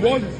One.